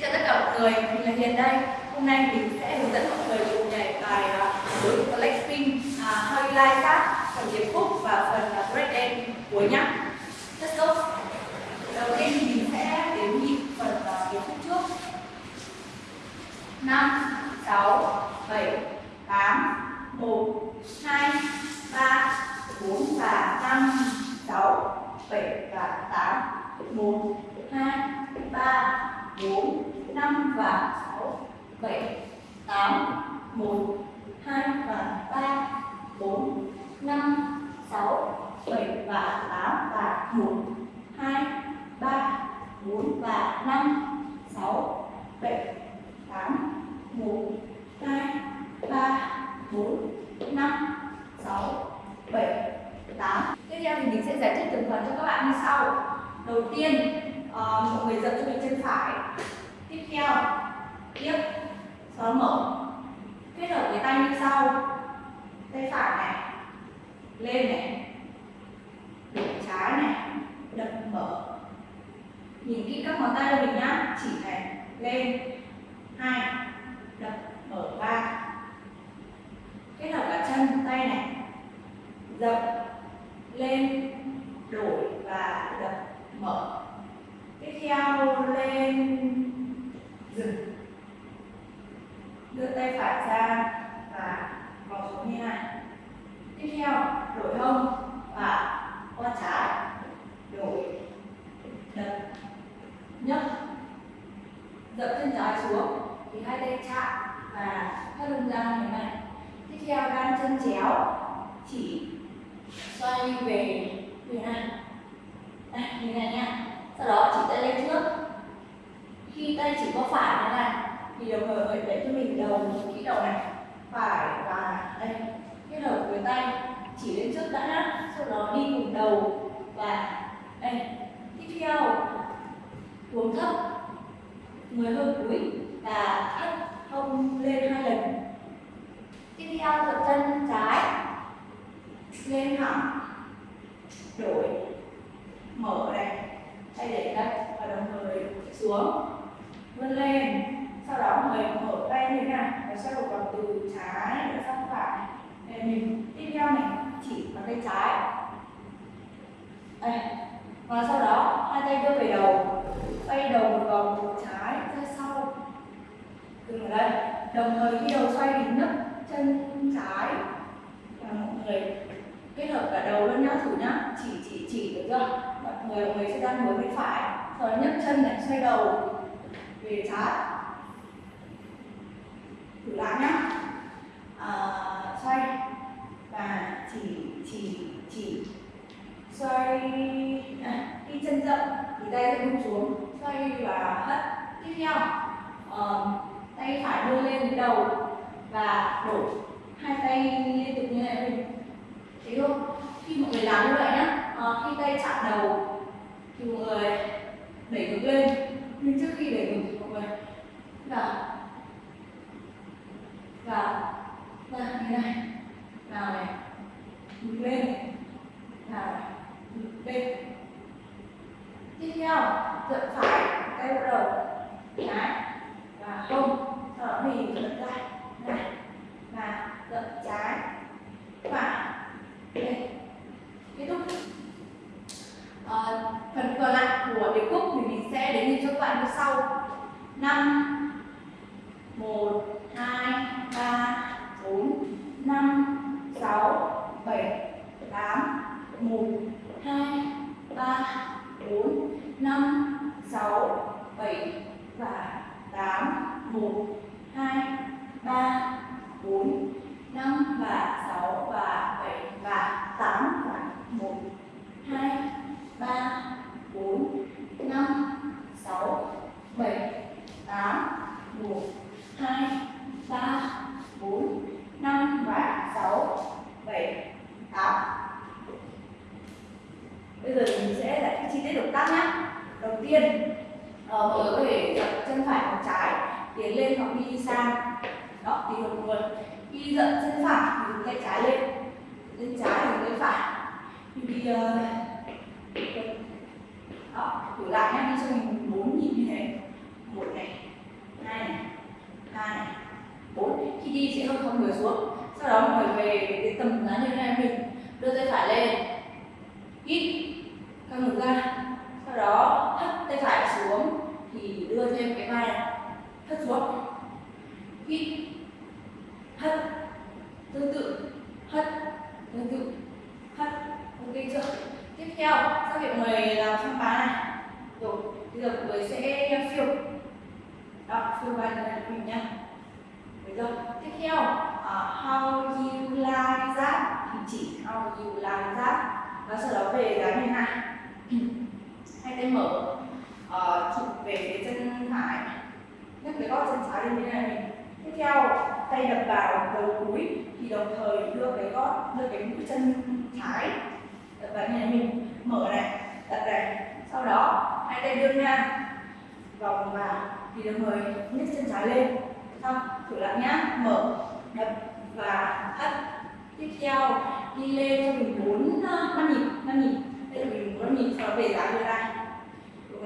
Xin chào tất cả mọi người, mình là Hiền đây. Hôm nay mình sẽ hướng dẫn mọi người cùng nhảy bài à, đối uh, Blackpink uh, à, How You Like That phần điệp khúc và phần à, uh, break dance cuối nhá. Let's go. Đầu tiên thì mình sẽ đếm nhịp phần uh, điệp khúc trước. 5 6 7 8 1 2 3 4 và 5 6 7 và 8 1 2 3 4 5 và 6 7 8 1 2 và 3 4 5 6 7 và 8 và 1 2 3 4 và 5 6 7 8 1 2 3 4 5 6 7 8 Tiếp theo thì mình sẽ giải thích từng phần cho các bạn như sau. Đầu tiên uh, mọi người dập cho mình chân phải tiếp theo tiếp sau đó mở kết hợp với tay như sau tay phải này, lên này, đổ trái này, đập mở. Nhìn kỹ các ngón tay của mình nhá, chỉ này, lên, hai, đập mở ba. Kết hợp cả chân, tay này, dập, lên, đổi và đập mở. Tiếp theo lên, dừng. Đưa tay phải ra và vòng xuống như này tiếp theo đổi hông và qua trái. Đổi. Đập. Nhấc. Dập chân trái xuống. Thì hai tay chạm và thắt lưng ra như này. Tiếp theo đan chân chéo. Chỉ xoay về à, như này. Đây, như này nhé sau đó chỉ tay lên trước khi tay chỉ có phải như này thì đồng thời phải để cho mình đầu kỹ đầu này phải và đây kết hợp với tay chỉ lên trước đã sau đó đi cùng đầu và đây tiếp theo uống thấp người hơi cúi và thắt hông lên hai lần. Tiếp theo dập chân trái, lên thẳng đổi, mở này tay đẩy đất và đồng thời xuống. Vươn lên, sau đó người mở tay như thế này và xoay một vòng từ trái sang phải. Để mình, tiếp theo này chỉ bằng tay trái. Đây, và sau đó hai tay đưa về đầu xoay đầu một vòng trái ra sau. Dừng ở đây. Đồng thời khi đầu xoay thì nhấc chân trái. Và mọi người kết hợp cả đầu luôn nhá thử nhá. Chỉ chỉ chỉ được chưa? Mọi người mọi người sẽ đang hướng bên phải. Rồi nhấc chân này xoay đầu về trái. Thử lại nhá. À, xoay. Và chỉ chỉ chỉ. Xoay. À, đi chân rộng thì tay sẽ buông xuống xoay và hất tiếp theo uh, tay phải đưa lên đầu và đổ hai tay liên tục như này mình thấy không? Khi mọi người làm như vậy nhá à, khi tay chạm đầu thì mọi người đẩy ngực lên. Nhưng trước khi đẩy ngực thì mọi người là và và như này. Nào này. Ngược lên. Nào này. Ngược lên. Tiếp theo thượng phải tay bắt đầu. Trái và không thở đó thì dậm ra. Này. Và thượng trái. bây giờ thì mình sẽ giải thích chi tiết động tác nhé đầu tiên ờ, mọi người có thể dậm chân phải hoặc trái tiến lên hoặc đi sang. Đó thì được luôn. Khi dậm chân phải thì tay trái lên. Lên trái thì tay phải. Thì uh, ờ, đó thử lại nhé đi cho mình bốn nhịp như thế. Một này hai này hai này bốn. Khi đi sẽ hơi không người xuống. Sau đó mọi người về cái tầm giá như thế này mình đưa tay phải lên. Thì đưa thêm cái vai này hất xuống hít hất tương tự hất tương tự hất ok chưa? Tiếp theo sau việc mời người làm xong bài này rồi bây giờ mọi người sẽ phiêu. Đó phiêu vai này của mình nha bây giờ tiếp theo uh, how you like that. Thì chỉ how you like that. Và sau đó về dáng như này. Hai tay mở uh, chụp về phía chân phải nhấc cái gót chân trái lên như này. Mình tiếp theo tay đập vào đầu gối thì đồng thời đưa cái gót đưa cái mũi chân trái đập vào như này mình. Mở này đặt này. Sau đó hai tay đưa ra vòng vào thì đồng thời nhấc chân trái lên. Xong thử lại nhá. Mở đập và hất. Tiếp theo đi lên cho mình bốn ờ, năm nhịp năm nhịp. Đây là mình bốn năm nhịp sau đó về giá như này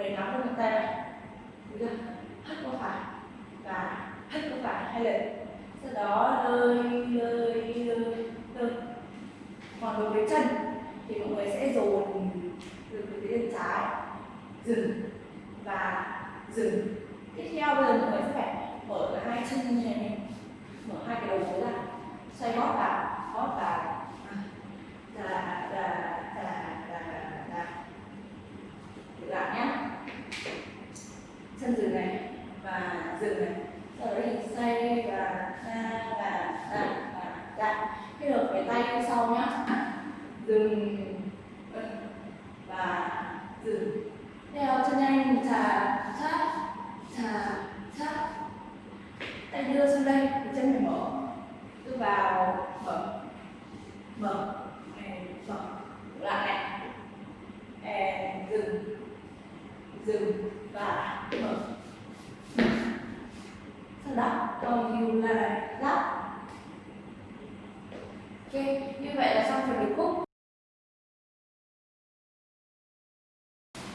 người nắm được tay này được hất qua phải. Và hất qua phải. Hai lần sau đó lơi lơi lơi lơi. Còn đối với chân thì mọi người sẽ dồn từ phía bên trái. Dừng. Và dừng. Tiếp theo bây giờ mọi người sẽ phải mở cả hai chân như này. Mở hai cái đầu gối ra xoay gót vào gót vào đà đà đà đà đà thử lại nhé chân dừng này và dừng này sau đó thì xoay và ra và ra và ra kết hợp cái tay sau nhé dừng.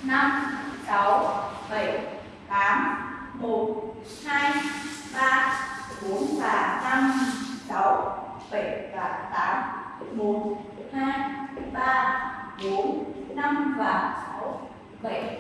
5 6 7 8 1 2 3 4 và 5 6 7 và 8 1 2 3 4 5 và 6 7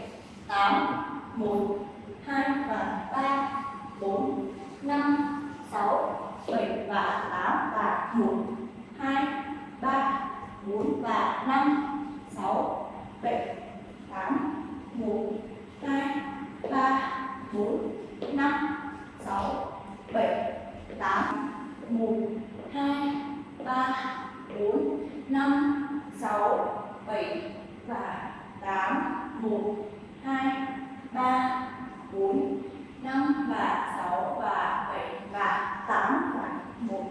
4, 5 và 6 và 7 và 8 và 1,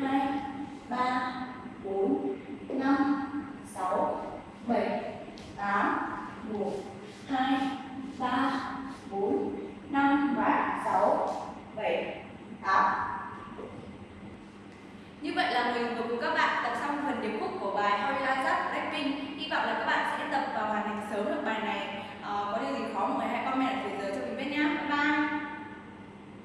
2, 3,